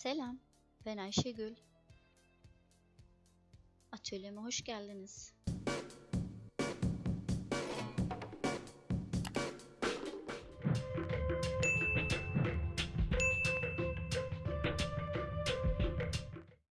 Selam, ben Ayşegül. Atölyeme hoş geldiniz.